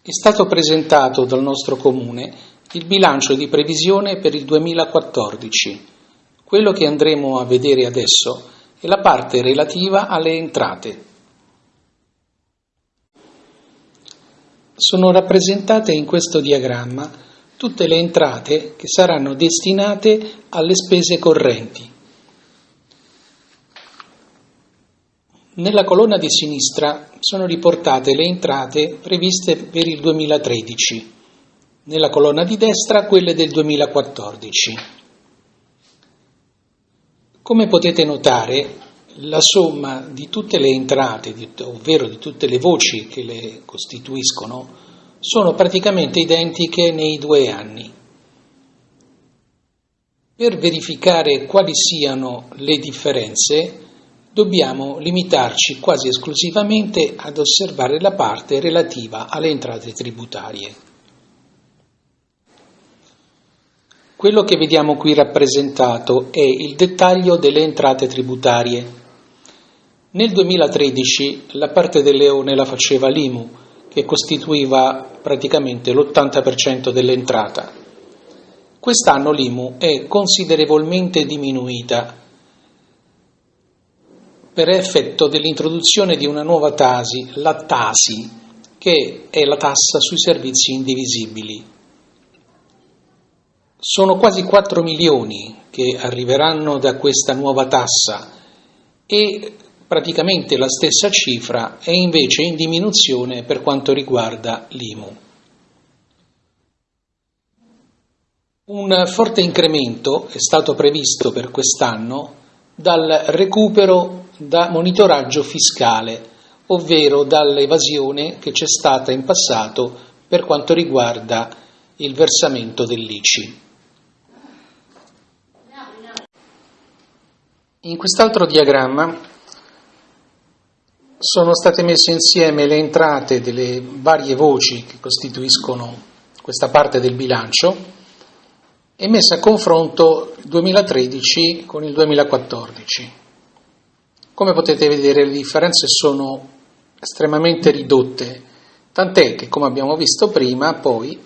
È stato presentato dal nostro comune il bilancio di previsione per il 2014. Quello che andremo a vedere adesso è la parte relativa alle entrate. Sono rappresentate in questo diagramma tutte le entrate che saranno destinate alle spese correnti. Nella colonna di sinistra sono riportate le entrate previste per il 2013, nella colonna di destra quelle del 2014. Come potete notare, la somma di tutte le entrate, ovvero di tutte le voci che le costituiscono, sono praticamente identiche nei due anni. Per verificare quali siano le differenze, dobbiamo limitarci quasi esclusivamente ad osservare la parte relativa alle entrate tributarie. Quello che vediamo qui rappresentato è il dettaglio delle entrate tributarie. Nel 2013 la parte del leone la faceva l'IMU, che costituiva praticamente l'80% dell'entrata. Quest'anno l'IMU è considerevolmente diminuita per effetto dell'introduzione di una nuova tasi, la Tasi, che è la tassa sui servizi indivisibili. Sono quasi 4 milioni che arriveranno da questa nuova tassa e praticamente la stessa cifra è invece in diminuzione per quanto riguarda l'IMU. Un forte incremento è stato previsto per quest'anno dal recupero da monitoraggio fiscale, ovvero dall'evasione che c'è stata in passato per quanto riguarda il versamento dell'ICI. In quest'altro diagramma sono state messe insieme le entrate delle varie voci che costituiscono questa parte del bilancio e messa a confronto il 2013 con il 2014. Come potete vedere le differenze sono estremamente ridotte, tant'è che come abbiamo visto prima poi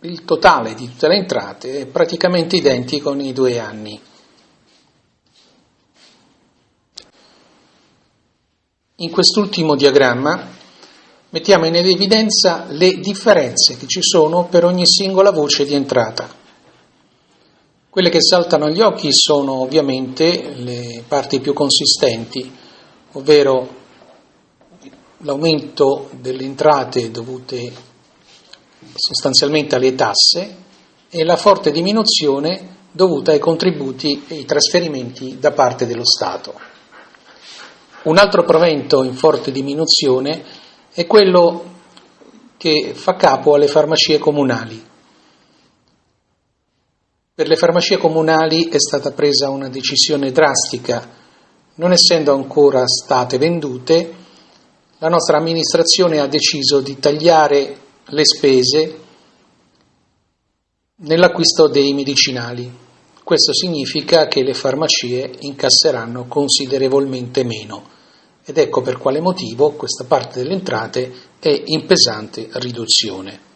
il totale di tutte le entrate è praticamente identico nei due anni. In quest'ultimo diagramma mettiamo in evidenza le differenze che ci sono per ogni singola voce di entrata. Quelle che saltano agli occhi sono ovviamente le parti più consistenti, ovvero l'aumento delle entrate dovute sostanzialmente alle tasse e la forte diminuzione dovuta ai contributi e ai trasferimenti da parte dello Stato. Un altro provento in forte diminuzione è quello che fa capo alle farmacie comunali. Per le farmacie comunali è stata presa una decisione drastica. Non essendo ancora state vendute, la nostra amministrazione ha deciso di tagliare le spese nell'acquisto dei medicinali. Questo significa che le farmacie incasseranno considerevolmente meno ed ecco per quale motivo questa parte delle entrate è in pesante riduzione.